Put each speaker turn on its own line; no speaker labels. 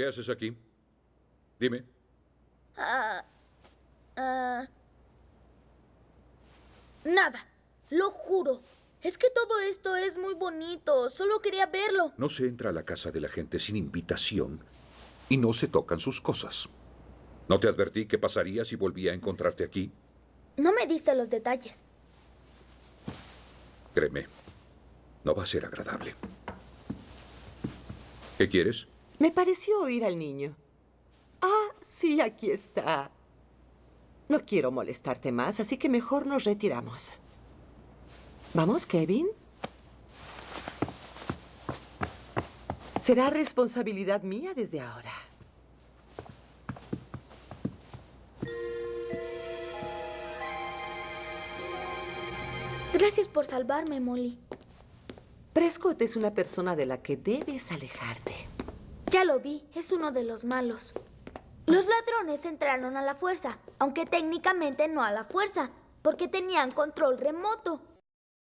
¿Qué haces aquí? Dime.
Ah, ah, nada, lo juro. Es que todo esto es muy bonito. Solo quería verlo.
No se entra a la casa de la gente sin invitación y no se tocan sus cosas. ¿No te advertí qué pasaría si volvía a encontrarte aquí?
No me diste los detalles.
Créeme, no va a ser agradable. ¿Qué quieres?
Me pareció oír al niño. Ah, sí, aquí está. No quiero molestarte más, así que mejor nos retiramos. ¿Vamos, Kevin? Será responsabilidad mía desde ahora.
Gracias por salvarme, Molly.
Prescott es una persona de la que debes alejarte.
Ya lo vi, es uno de los malos. Los ladrones entraron a la fuerza, aunque técnicamente no a la fuerza, porque tenían control remoto.